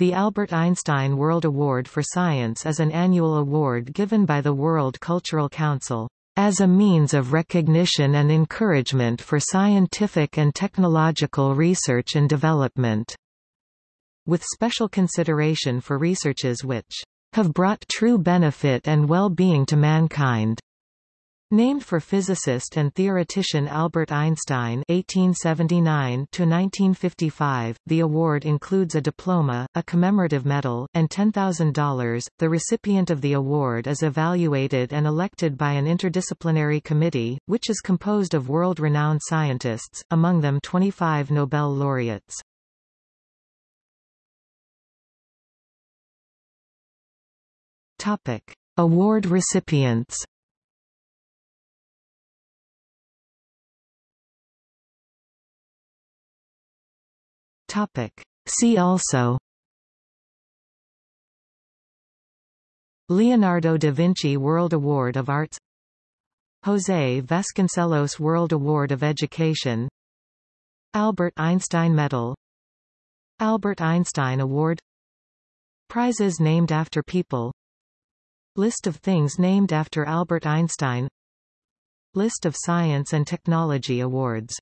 The Albert Einstein World Award for Science is an annual award given by the World Cultural Council, "...as a means of recognition and encouragement for scientific and technological research and development." With special consideration for researches which, "...have brought true benefit and well-being to mankind." Named for physicist and theoretician Albert Einstein (1879–1955), the award includes a diploma, a commemorative medal, and $10,000. The recipient of the award is evaluated and elected by an interdisciplinary committee, which is composed of world-renowned scientists, among them 25 Nobel laureates. Topic: Award recipients. Topic. See also. Leonardo da Vinci World Award of Arts. José Vasconcelos World Award of Education. Albert Einstein Medal. Albert Einstein Award. Prizes named after people. List of things named after Albert Einstein. List of science and technology awards